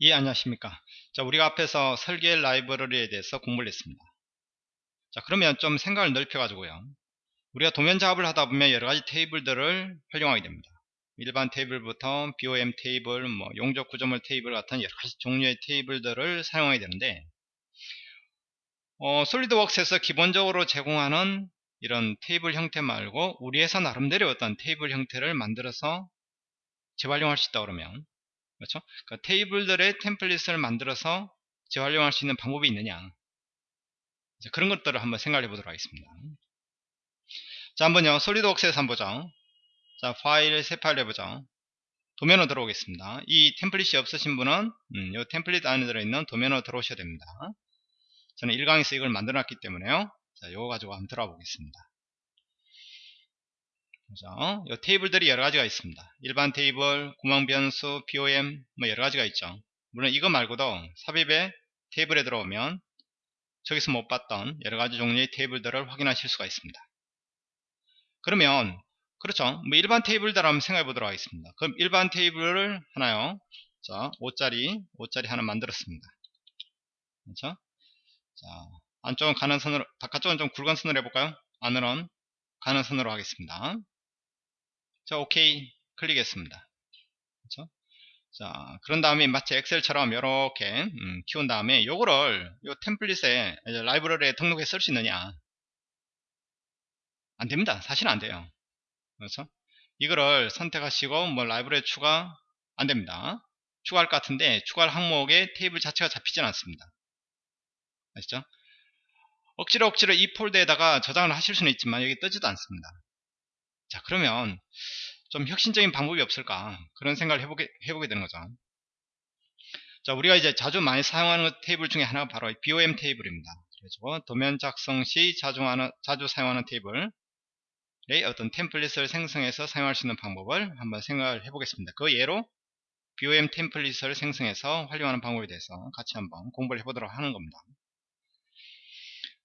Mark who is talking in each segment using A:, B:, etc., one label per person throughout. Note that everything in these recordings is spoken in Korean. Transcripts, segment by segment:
A: 예 안녕하십니까? 자 우리가 앞에서 설계 라이브러리에 대해서 공부를 했습니다. 자 그러면 좀 생각을 넓혀 가지고요. 우리가 도면 작업을 하다 보면 여러가지 테이블들을 활용하게 됩니다. 일반 테이블부터 BOM 테이블, 뭐 용접 구조물 테이블 같은 여러가지 종류의 테이블들을 사용하게 되는데 어, 솔리드웍스에서 기본적으로 제공하는 이런 테이블 형태 말고 우리 회사 나름대로 어떤 테이블 형태를 만들어서 재활용할 수 있다 그러면 그렇죠? 그러니까 테이블들의 템플릿을 만들어서 재활용할 수 있는 방법이 있느냐. 그런 것들을 한번 생각해 보도록 하겠습니다. 자 한번요. 솔리드웍스에서 한번 보죠. 자 파일 새 파일 해보죠. 도면으로 들어오겠습니다. 이 템플릿이 없으신 분은 음, 이 템플릿 안에 들어있는 도면으로 들어오셔야 됩니다. 저는 1강에서 이걸 만들어 놨기 때문에요. 자 요거 가지고 한번 들어가 보겠습니다 그죠? 이 테이블들이 여러 가지가 있습니다. 일반 테이블, 구멍 변수, BOM 뭐 여러 가지가 있죠. 물론 이거 말고도 삽입의 테이블에 들어오면 저기서 못 봤던 여러 가지 종류의 테이블들을 확인하실 수가 있습니다. 그러면 그렇죠. 뭐 일반 테이블들 한번 생각해 보도록 하겠습니다. 그럼 일반 테이블을 하나요. 자, 5짜리, 5짜리 하나 만들었습니다. 그렇죠? 자, 안쪽은 가는 선으로, 바깥쪽은 좀 굵은 선으로 해볼까요? 안으로는 가는 선으로 하겠습니다. 자 오케이. 클릭했습니다. 그렇죠? 자 그런 다음에 마치 엑셀처럼 이렇게 음, 키운 다음에 요거를 요 템플릿에 라이브러리에 등록해 쓸 수 있느냐? 안 됩니다. 사실 안 돼요. 그렇죠? 이거를 선택하시고 뭐 라이브러리 추가 안 됩니다. 추가할 것 같은데 추가할 항목에 테이블 자체가 잡히진 않습니다. 아시죠? 억지로 억지로 이 폴더에다가 저장을 하실 수는 있지만 여기 뜨지도 않습니다 자 그러면 좀 혁신적인 방법이 없을까? 그런 생각을 해보게, 해보게 되는 거죠. 자 우리가 이제 자주 많이 사용하는 테이블 중에 하나가 바로 BOM 테이블입니다. 그래서 도면 작성 시 자주, 하는, 자주 사용하는 테이블의 어떤 템플릿을 생성해서 사용할 수 있는 방법을 한번 생각을 해보겠습니다. 그 예로 BOM template을 생성해서 활용하는 방법에 대해서 같이 한번 공부를 해보도록 하는 겁니다.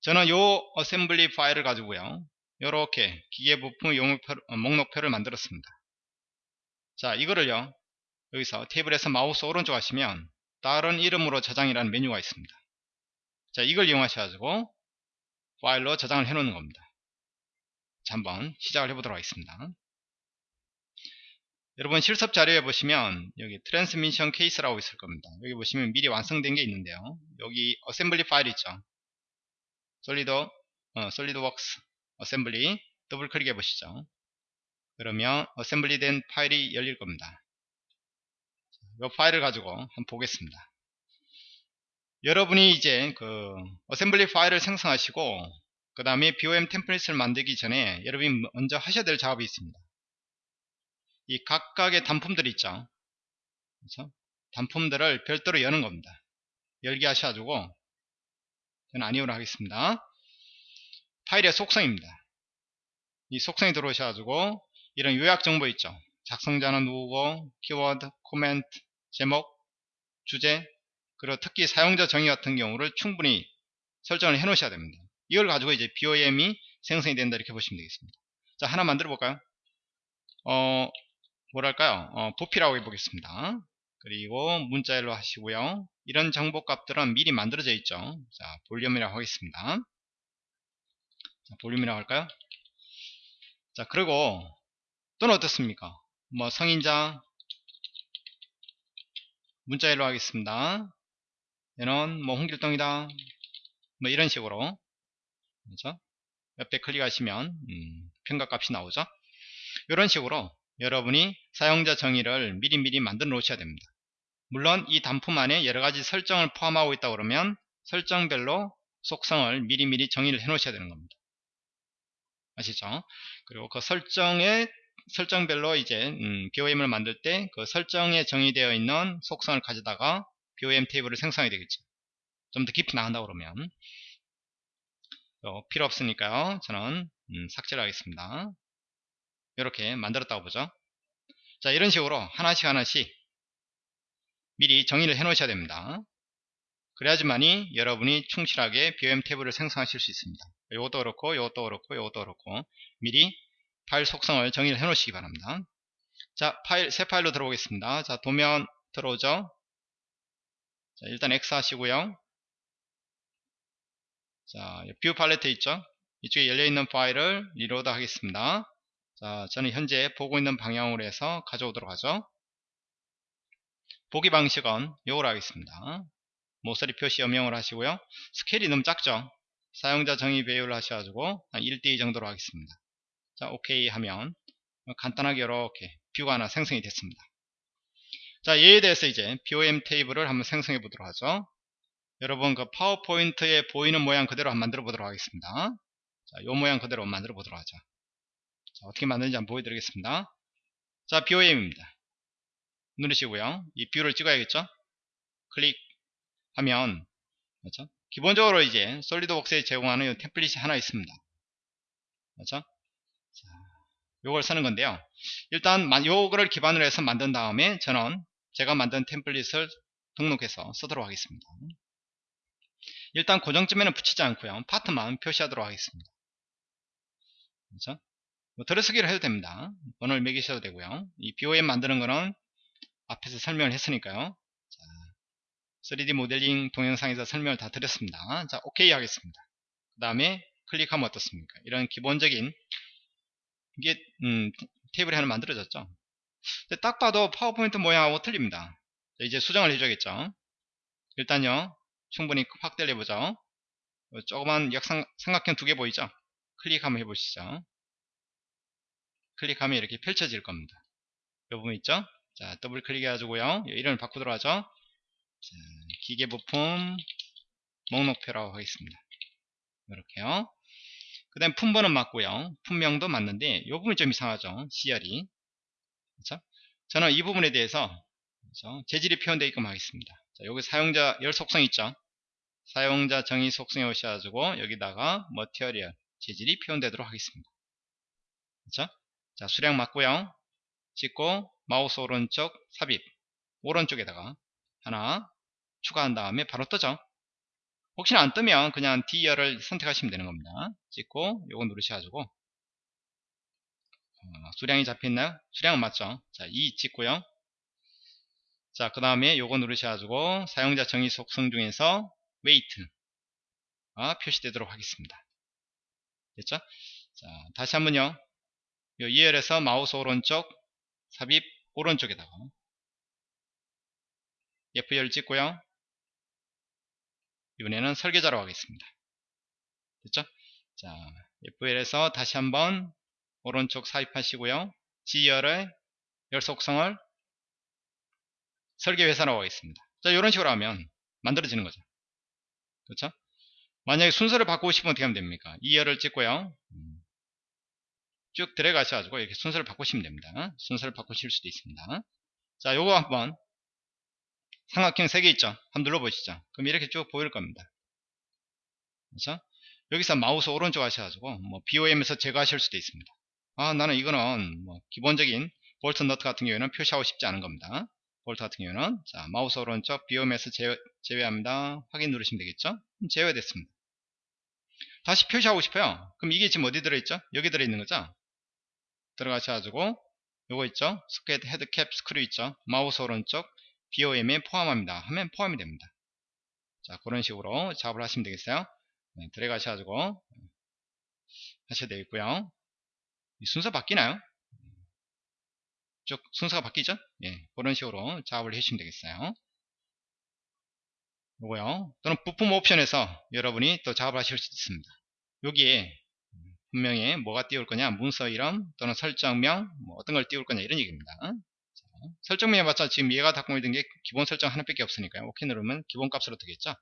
A: 저는 요 assembly 파일을 가지고요 이렇게 기계 부품 용목표, 어, 목록표를 만들었습니다. 자 이거를요 여기서 테이블에서 마우스 오른쪽 하시면 다른 이름으로 저장이라는 메뉴가 있습니다. 자 이걸 이용하셔가지고 파일로 저장을 해 놓는 겁니다. 자 한번 시작을 해 보도록 하겠습니다. 여러분 실습 자료에 보시면 여기 transmission case라고 있을 겁니다. 여기 보시면 미리 완성된 게 있는데요. 여기 assembly 파일 있죠. 솔리드 어, SolidWorks assembly 더블 클릭해 보시죠. 그러면 assembly 된 파일이 열릴 겁니다. 이 파일을 가지고 한번 보겠습니다. 여러분이 이제 그 assembly 파일을 생성하시고 그 다음에 BOM template을 만들기 전에 여러분이 먼저 하셔야 될 작업이 있습니다. 이 각각의 단품들 있죠? 그렇죠? 단품들을 별도로 여는 겁니다. 열기 하셔가지고 저는 아니오로 하겠습니다 파일의 속성입니다. 이 속성이 들어오셔가지고 이런 요약 정보 있죠. 작성자는 누구고 키워드, 코멘트, 제목, 주제 그리고 특히 사용자 정의 같은 경우를 충분히 설정을 해 놓으셔야 됩니다. 이걸 가지고 이제 BOM이 생성이 된다 이렇게 보시면 되겠습니다. 자 하나 만들어 볼까요? 어 뭐랄까요? 어, 부피라고 해보겠습니다. 그리고 문자열로 하시고요. 이런 정보 값들은 미리 만들어져 있죠. 자 볼륨이라고 하겠습니다. 자, 볼륨이라고 할까요? 자, 그리고 또는 어떻습니까? 뭐 성인자 문자 일로 하겠습니다. 얘는 뭐 홍길동이다. 뭐 이런 식으로 그렇죠? 옆에 클릭하시면 음, 평가값이 나오죠. 이런 식으로 여러분이 사용자 정의를 미리미리 만들어 놓으셔야 됩니다. 물론 이 단품 안에 여러가지 설정을 포함하고 있다 그러면 설정별로 속성을 미리미리 정의를 해 놓으셔야 되는 겁니다. 아시죠? 그리고 그 설정에 설정별로 이제 음, BOM을 만들 때 그 설정에 정의되어 있는 속성을 가져다가 BOM 테이블을 생성하게 되겠죠. 좀 더 깊이 나간다 그러면 어, 필요 없으니까요. 저는 음, 삭제를 하겠습니다. 이렇게 만들었다고 보죠. 자 이런 식으로 하나씩 하나씩 미리 정의를 해 놓으셔야 됩니다. 그래야지만이 여러분이 충실하게 BOM 태블을 생성하실 수 있습니다. 이것도 그렇고 이것도 그렇고 이것도 그렇고 미리 파일 속성을 정의를 해 놓으시기 바랍니다. 자 파일 새 파일로 들어오겠습니다. 자 도면 들어오죠. 자, 일단 X 하시고요. 자, view palette 있죠? 이쪽에 열려있는 파일을 reload 하겠습니다. 자, 저는 현재 보고 있는 방향으로 해서 가져오도록 하죠. 보기 방식은 요걸 하겠습니다. 모서리 표시 음영을 하시고요. 스케일이 너무 작죠? 사용자 정의 배율을 하셔가지고 한 1대2 정도로 하겠습니다. 자, 오케이 하면 간단하게 이렇게 view가 하나 생성이 됐습니다. 자, 얘에 대해서 이제 BOM 테이블을 한번 생성해 보도록 하죠. 여러분 그 PowerPoint에 보이는 모양 그대로 한번 만들어 보도록 하겠습니다. 자, 요 모양 그대로 만들어 보도록 하죠. 자, 어떻게 만드는지 한번 보여드리겠습니다. 자, BOM입니다. 누르시고요. 이 view를 찍어야겠죠? 클릭하면 그렇죠? 기본적으로 이제 SolidWorks에 제공하는 이 template이 하나 있습니다. 그렇죠? 자, 요걸 쓰는 건데요. 일단 요거를 기반으로 해서 만든 다음에 저는 제가 만든 템플릿을 등록해서 쓰도록 하겠습니다. 일단 고정점에는 붙이지 않고요. 파트만 표시하도록 하겠습니다. 그렇죠? 뭐 들어쓰기를 해도 됩니다. 번호를 매기셔도 되고요. 이 BOM 만드는 거는 앞에서 설명을 했으니까요. 자, 3D 모델링 동영상에서 설명을 다 드렸습니다. 자, OK 하겠습니다. 그 다음에 클릭하면 어떻습니까? 이런 기본적인 이게 음, 테이블이 하나 만들어졌죠. 딱 봐도 파워포인트 모양하고 틀립니다. 자, 이제 수정을 해줘야겠죠. 일단요, 충분히 확대를 해보죠. 어, 조그만 역삼, 삼각형 두 개 보이죠? 클릭 한번 해보시죠. 클릭하면 이렇게 펼쳐질 겁니다. 이 부분 있죠? 자, 더블 클릭 해가지고요. 이름을 바꾸도록 하죠. 자, 기계 부품 목록표라고 하겠습니다. 이렇게요. 그 다음 품번은 맞고요. 품명도 맞는데 이 부분이 좀 이상하죠. CR이. 그렇죠? 저는 이 부분에 대해서 그렇죠? 재질이 표현되어 있게끔 하겠습니다. 자, 여기 사용자 열 속성 있죠. 사용자 정의 속성에 오셔가지고 여기다가 머티리얼 재질이 표현되도록 하겠습니다. 그렇죠? 자, 수량 맞고요. 찍고 마우스 오른쪽 삽입 오른쪽에다가 하나 추가한 다음에 바로 뜨죠. 혹시나 안 뜨면 그냥 D열을 선택하시면 되는 겁니다. 찍고 요거 누르셔가지고. 어, 수량이 잡혀있나요? 수량은 맞죠? 자, 2 찍고요. 자, 그 다음에 요거 누르셔가지고 사용자 정의 속성 중에서 weight가 표시되도록 하겠습니다. 됐죠? 자, 다시 한번요. 요 2열에서 마우스 오른쪽 삽입 오른쪽에다가 F1을 찍고요. 이번에는 설계자로 하겠습니다. 됐죠? 자, F1에서 다시 한번 오른쪽 삽입하시고요. G열의 열 속성을 설계회사라고 하겠습니다. 자, 이런 식으로 하면 만들어지는 거죠. 그렇죠? 만약에 순서를 바꾸고 싶으면 어떻게 하면 됩니까? 2열을 찍고요. 쭉 들어가셔가지고 이렇게 순서를 바꾸시면 됩니다. 순서를 바꾸실 수도 있습니다. 자, 요거 한번 삼각형 3개 있죠? 한번 눌러보시죠. 그럼 이렇게 쭉 보일 겁니다. 그렇죠? 여기서 마우스 오른쪽 하셔가지고 뭐 BOM에서 제거하실 수도 있습니다. 아 나는 이거는 뭐 기본적인 볼트 너트 같은 경우에는 표시하고 싶지 않은 겁니다. 볼트 같은 경우는 자 마우스 오른쪽 BOM에서 제외, 제외합니다. 확인 누르시면 되겠죠? 제외됐습니다. 다시 표시하고 싶어요. 그럼 이게 지금 어디 들어있죠? 여기 들어있는 거죠? 들어가셔가지고 요거 있죠 socket head cap screw 있죠 마우스 오른쪽 BOM에 포함합니다. 하면 포함이 됩니다. 자 그런 식으로 작업을 하시면 되겠어요? 네, 들어가셔가지고 하셔야 되겠고요. 순서 바뀌나요? 쭉 순서가 바뀌죠? 예, 그런 식으로 작업을 해주시면 되겠어요. 요거요. 또는 부품 옵션에서 여러분이 또 작업을 하실 수 있습니다. 여기에 분명히 뭐가 띄울 거냐? 문서 이름 또는 설정명 뭐 어떤 걸 띄울 거냐? 이런 얘기입니다. 자, 설정명 해봤자 지금 얘가 닫고 있는 게 기본 설정 하나밖에 없으니까요. 오케이 누르면 기본 값으로 되겠죠?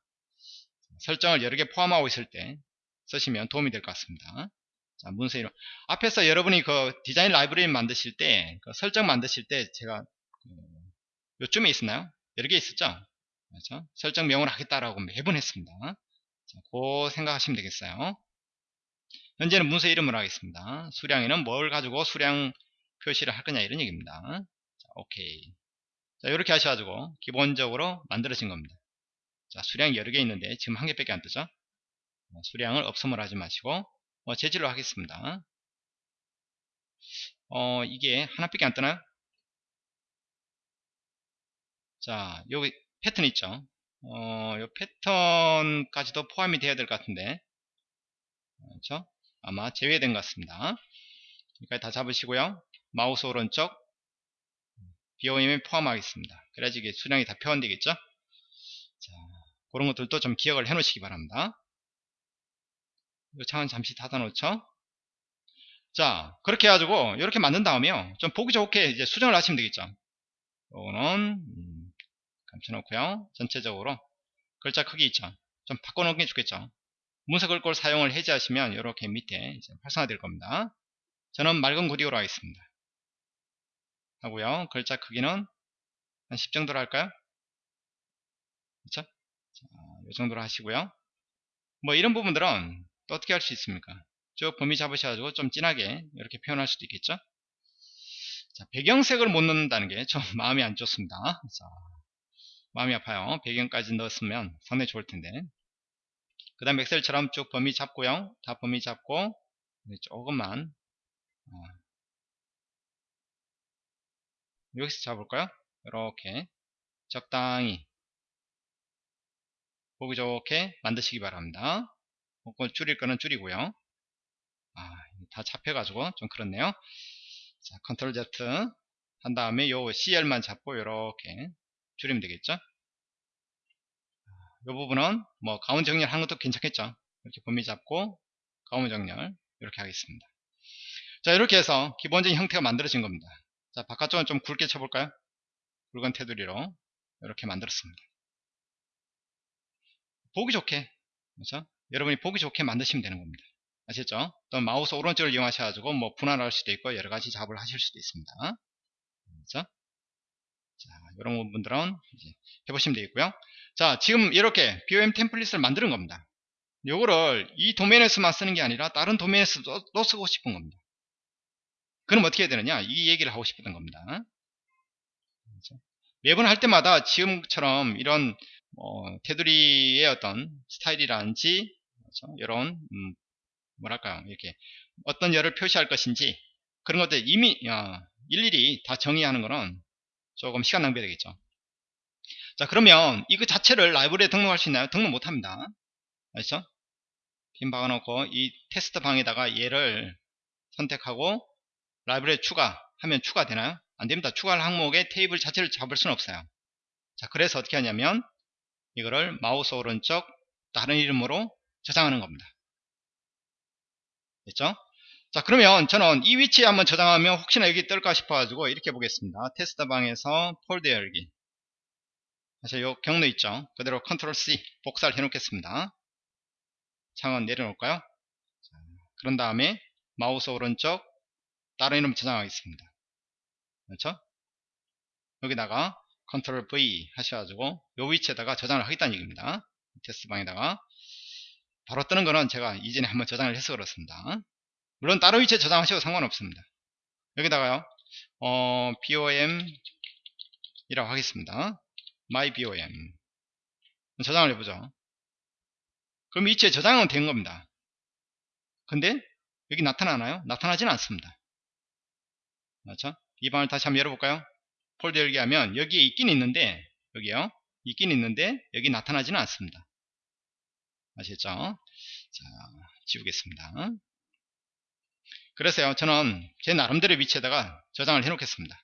A: 설정을 여러 개 포함하고 있을 때 쓰시면 도움이 될 것 같습니다. 자 문서 이름. 앞에서 여러분이 그 디자인 라이브러리 만드실 때 그 설정 만드실 때 제가 그 요쯤에 있었나요? 여러 개 있었죠? 그렇죠? 설정 명을 하겠다라고 매번 했습니다. 자, 그 생각하시면 되겠어요. 현재는 문서 이름을 하겠습니다. 수량에는 뭘 가지고 수량 표시를 할 거냐 이런 얘기입니다. 자, 오케이. 자, 이렇게 하셔가지고 기본적으로 만들어진 겁니다. 자, 수량 여러 개 있는데 지금 한 개밖에 안 뜨죠? 수량을 없음을 하지 마시고 어, 재질로 하겠습니다. 어, 이게 하나밖에 안 뜨나요? 자, 여기 패턴 있죠? 어, 요 패턴까지도 포함이 되어야 될 것 같은데. 그렇죠? 아마 제외된 것 같습니다. 여기까지 다 잡으시고요. 마우스 오른쪽 BOM에 포함하겠습니다. 그래야지 이게 수량이 다 표현되겠죠? 자, 그런 것들도 좀 기억을 해 놓으시기 바랍니다. 이 창은 잠시 닫아 놓죠? 자, 그렇게 해가지고, 이렇게 만든 다음에요. 좀 보기 좋게 이제 수정을 하시면 되겠죠. 요거는, 음, 감춰놓고요. 전체적으로. 글자 크기 있죠. 좀 바꿔놓은 게 좋겠죠. 문서 글꼴 사용을 해제하시면, 이렇게 밑에 활성화될 겁니다. 저는 맑은 구디오로 하겠습니다. 하고요. 글자 크기는 한 10 정도로 할까요? 그렇죠? 자, 이 정도로 하시고요. 뭐 이런 부분들은 또 어떻게 할 수 있습니까? 쭉 범위 잡으셔가지고 좀 진하게 이렇게 표현할 수도 있겠죠? 자, 배경색을 못 넣는다는 게 좀 마음이 안 좋습니다. 자, 마음이 아파요. 배경까지 넣었으면 상당히 좋을 텐데. 그 다음 엑셀처럼 쭉 범위 잡고요. 다 범위 잡고 조금만 어, 여기서 잡을까요? 이렇게 적당히 보기 좋게 만드시기 바랍니다. 그걸 줄일 거는 줄이고요. 아, 다 잡혀가지고 좀 그렇네요. 자, 컨트롤 Z 한 다음에 요 CL만 잡고 이렇게 줄이면 되겠죠. 이 부분은 뭐 가운 정렬 하는 것도 괜찮겠죠. 이렇게 범위 잡고 가운 정렬 이렇게 하겠습니다. 자 이렇게 해서 기본적인 형태가 만들어진 겁니다. 자 바깥쪽은 좀 굵게 쳐볼까요? 굵은 테두리로 이렇게 만들었습니다. 보기 좋게 그렇죠? 여러분이 보기 좋게 만드시면 되는 겁니다. 아시죠? 또 마우스 오른쪽을 이용하셔가지고 뭐 분할할 수도 있고 여러 가지 작업을 하실 수도 있습니다. 그렇죠? 자, 이런 부분들은 해보시면 되겠고요. 자, 지금 이렇게 BOM 템플릿을 만드는 겁니다. 요거를 이 도면에서만 쓰는 게 아니라 다른 도면에서도 쓰고 싶은 겁니다. 그럼 어떻게 해야 되느냐? 이 얘기를 하고 싶었던 겁니다. 그렇죠? 매번 할 때마다 지금처럼 이런 뭐 테두리의 어떤 스타일이라든지 그렇죠? 이런 음, 뭐랄까요 이렇게 어떤 열을 표시할 것인지 그런 것들 이미 어, 일일이 다 정의하는 거는 조금 시간 낭비 되겠죠 자 그러면 이거 자체를 라이브러리에 등록할 수 있나요? 등록 못합니다 아시죠? 핀 박아놓고 이 테스트 방에다가 얘를 선택하고 라이브러리에 추가하면 추가되나요? 안됩니다. 추가할 항목에 테이블 자체를 잡을 수는 없어요. 자 그래서 어떻게 하냐면 이거를 마우스 오른쪽 다른 이름으로 저장하는 겁니다. 됐죠? 자 그러면 저는 이 위치에 한번 저장하면 혹시나 여기 뜰까 싶어 가지고 이렇게 보겠습니다. 테스트 방에서 폴더 열기. 사실 요 경로 있죠? 그대로 control C 복사를 해 놓겠습니다. 창은 내려놓을까요? 자, 그런 다음에 마우스 오른쪽 다른 이름 저장하겠습니다. 그렇죠? 여기다가 컨트롤 V 하셔가지고 요 위치에다가 저장을 하겠다는 얘기입니다. 테스트 방에다가. 바로 뜨는 거는 제가 이전에 한번 저장을 해서 그렇습니다. 물론 다른 위치에 저장하셔도 상관없습니다. 여기다가요. 어, BOM 이라고 하겠습니다. My BOM 저장을 해보죠. 그럼 위치에 저장은 된 겁니다. 근데 여기 나타나나요? 나타나지는 않습니다 그렇죠? 이 방을 다시 한번 열어볼까요? 폴더 열기 하면 여기에 있긴 있는데 여기요 있긴 있는데 여기 나타나지는 않습니다 아시겠죠? 자 지우겠습니다 그래서요 저는 제 나름대로 위치에다가 저장을 해 놓겠습니다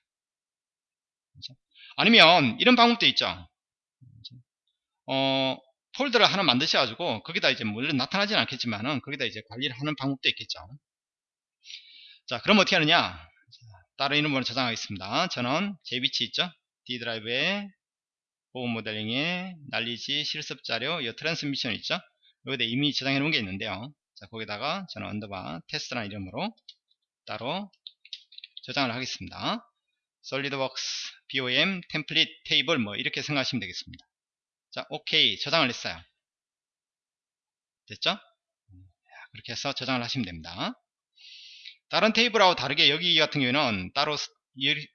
A: 그렇죠? 아니면 이런 방법도 있죠 그렇죠? 어, 폴더를 하나 만드셔 가지고 거기다 이제 물론 나타나지는 않겠지만은 거기다 이제 관리를 하는 방법도 있겠죠 자 그럼 어떻게 하느냐 다른 이름으로 저장하겠습니다. 저는 제 위치 있죠? D 드라이브에 보호 모델링에 knowledge 실습 자료 이 transmission 있죠? 여기다 이미 저장해 놓은 게 있는데요. 자 거기다가 저는 underbar 테스트라는 이름으로 따로 저장을 하겠습니다. SolidWorks BOM template 테이블 뭐 이렇게 생각하시면 되겠습니다. 자 오케이 저장을 했어요. 됐죠? 그렇게 해서 저장을 하시면 됩니다 다른 테이블하고 다르게 여기 같은 경우에는 따로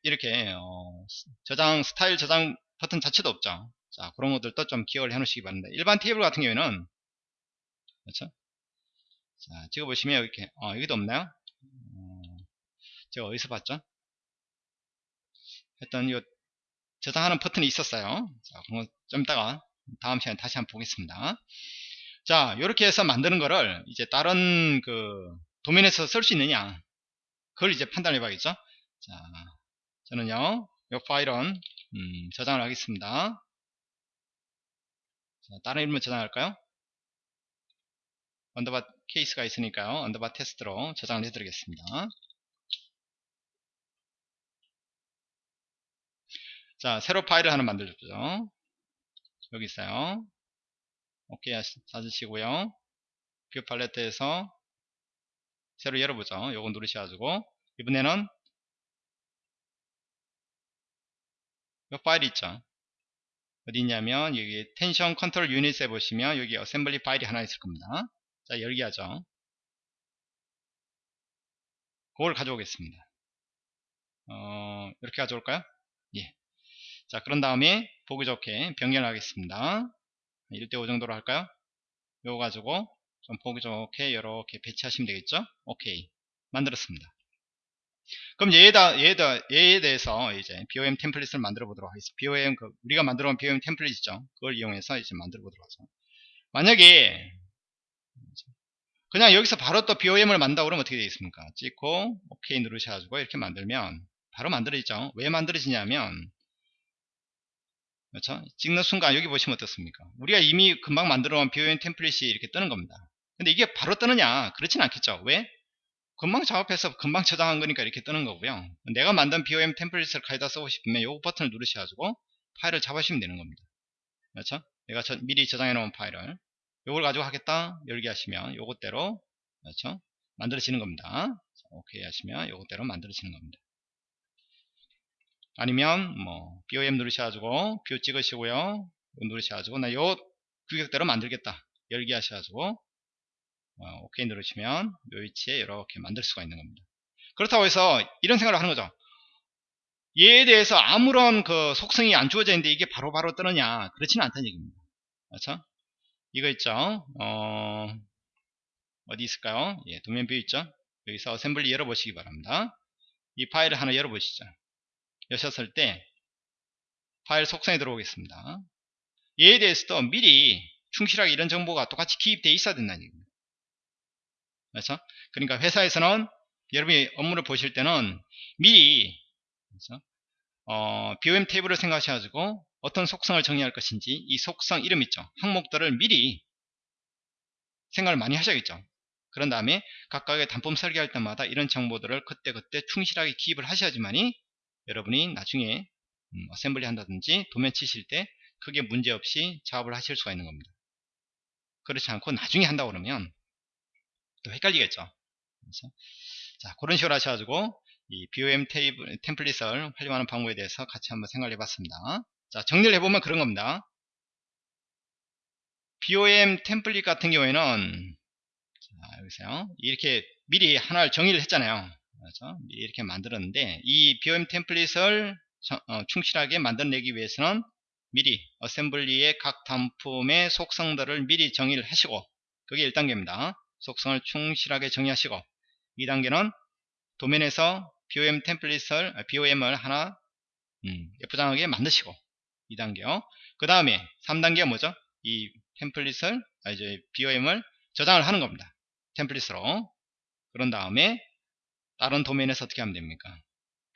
A: 이렇게 어 저장 스타일 저장 버튼 자체도 없죠 자 그런 것들도 좀 기억을 해 놓으시기 바랍니다 일반 테이블 같은 경우에는 그렇죠 자, 찍어 보시면 이렇게, 어, 여기도 없나요? 어, 제가 어디서 봤죠? 했던 이 저장하는 버튼이 있었어요. 자, 좀 이따가 다음 시간에 다시 한번 보겠습니다. 자, 이렇게 해서 만드는 거를 이제 다른 그 도면에서 쓸 수 있느냐 그걸 이제 판단해 봐야겠죠. 자, 저는요, 이 파일은 음, 저장을 하겠습니다. 자, 다른 이름을 저장할까요? underbar case가 있으니까요. underbar 테스트로 저장을 해드리겠습니다. 자, 새로 파일을 하나 만들었죠. 여기 있어요. 오케이 찾으시고요. view palette에서 새로 열어보죠. 요거 누르셔가지고 이번에는 이 파일이 있죠. 어디 있냐면 여기 tension control unit에 보시면 여기 assembly 파일이 하나 있을 겁니다. 자 열기 하죠. 그걸 가져오겠습니다. 어, 이렇게 가져올까요? 예. 자 그런 다음에 보기 좋게 변경을 하겠습니다. 1대5 정도로 할까요? 요거 가지고 좀 보기 좋게 이렇게 배치하시면 되겠죠? 오케이. 만들었습니다. 그럼 얘에다, 얘에다, 얘에 대해서 이제 BOM 템플릿을 만들어 보도록 하겠습니다. BOM, 그 우리가 만들어 온 BOM 템플릿 있죠? 그걸 이용해서 이제 만들어 보도록 하죠. 만약에, 그냥 여기서 바로 또 BOM을 만든다 그러면 어떻게 되겠습니까? 찍고, OK 누르셔가지고 이렇게 만들면 바로 만들어지죠? 왜 만들어지냐면, 그렇죠? 찍는 순간 여기 보시면 어떻습니까? 우리가 이미 금방 만들어 온 BOM 템플릿이 이렇게 뜨는 겁니다. 근데 이게 바로 뜨느냐? 그렇진 않겠죠. 왜? 금방 작업해서 금방 저장한 거니까 이렇게 뜨는 거고요. 내가 만든 BOM 템플릿을 가져다 쓰고 싶으면 이 버튼을 누르셔가지고 파일을 잡으시면 되는 겁니다. 그렇죠? 내가 저, 미리 저장해 놓은 파일을 이걸 가지고 하겠다 열기 하시면 요것대로 그렇죠? 만들어지는 겁니다. 오케이 하시면 요것대로 만들어지는 겁니다. 아니면 뭐 BOM 누르셔가지고 view 찍으시고요. 누르셔가지고 나 요 규격대로 만들겠다 열기 하셔가지고 어, 오케이 누르시면 이 위치에 이렇게 만들 수가 있는 겁니다. 그렇다고 해서 이런 생각을 하는 거죠. 얘에 대해서 아무런 그 속성이 안 주어져 있는데 이게 바로바로 바로 뜨느냐 그렇지는 않다는 얘기입니다. 그렇죠? 이거 있죠. 어, 어디 있을까요? 예, 도면 view 있죠. 여기서 assembly 열어보시기 바랍니다. 이 파일을 하나 열어보시죠. 여셨을 때 파일 속성에 들어오겠습니다. 얘에 대해서도 미리 충실하게 이런 정보가 똑같이 기입되어 있어야 된다는 얘기입니다. 그렇죠? 그러니까 회사에서는 여러분이 업무를 보실 때는 미리 그렇죠? 어, BOM 테이블을 생각하셔가지고 어떤 속성을 정의할 것인지 이 속성 이름 있죠. 항목들을 미리 생각을 많이 하셔야겠죠. 그런 다음에 각각의 단품 설계할 때마다 이런 정보들을 그때그때 충실하게 기입을 하셔야지만이 여러분이 나중에 음, 어셈블리 한다든지 도면 치실 때 크게 문제없이 작업을 하실 수가 있는 겁니다. 그렇지 않고 나중에 한다 고 그러면 또 헷갈리겠죠. 그래서 자 그런 식으로 하셔가지고 이 BOM 테이블, 템플릿을 활용하는 방법에 대해서 같이 한번 생각해 봤습니다. 자 정리를 해보면 그런 겁니다. BOM 템플릿 같은 경우에는 자, 여기서요 이렇게 미리 하나를 정의를 했잖아요. 그렇죠? 미리 이렇게 만들었는데 이 BOM 템플릿을 어, 충실하게 만들어내기 위해서는 미리 어셈블리의 각 단품의 속성들을 미리 정의를 하시고 그게 1단계입니다. 속성을 충실하게 정의하시고 2단계는 도면에서 BOM 템플릿을 BOM을 하나 음, 예쁘장하게 만드시고 2단계요. 그 다음에 3단계가 뭐죠? 이 템플릿을 아, 이제 BOM을 저장을 하는 겁니다. 템플릿으로 그런 다음에 다른 도면에서 어떻게 하면 됩니까?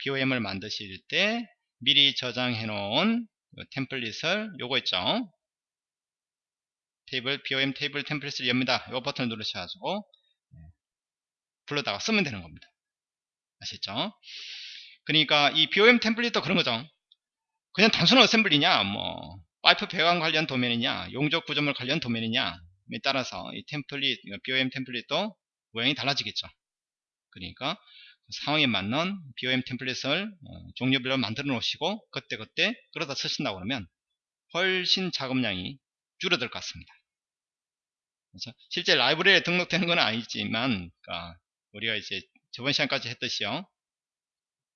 A: BOM을 만드실 때 미리 저장해 놓은 템플릿을 요거 있죠? 테이블 BOM 테이블 템플릿을 엽니다. 이 버튼을 누르셔가지고 네, 불러다가 쓰면 되는 겁니다. 아시죠? 그러니까 이 BOM 템플릿도 그런 거죠. 그냥 단순한 어셈블리냐, 뭐 파이프 배관 관련 도면이냐, 용접 구조물 관련 도면이냐에 따라서 이 템플릿, BOM 템플릿도 모양이 달라지겠죠. 그러니까 상황에 맞는 BOM 템플릿을 어, 종류별로 만들어 놓으시고 그때그때 그러다 쓰신다고 그러면 훨씬 작업량이 줄어들 것 같습니다. 그래서 실제 라이브러리에 등록되는 건 아니지만 그러니까 우리가 이제 저번 시간까지 했듯이요.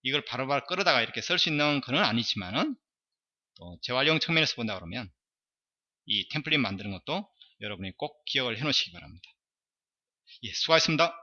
A: 이걸 바로바로 끌어다가 이렇게 쓸 수 있는 건 아니지만은 또 재활용 측면에서 본다 그러면 이 템플릿 만드는 것도 여러분이 꼭 기억을 해 놓으시기 바랍니다. 예, 수고하셨습니다.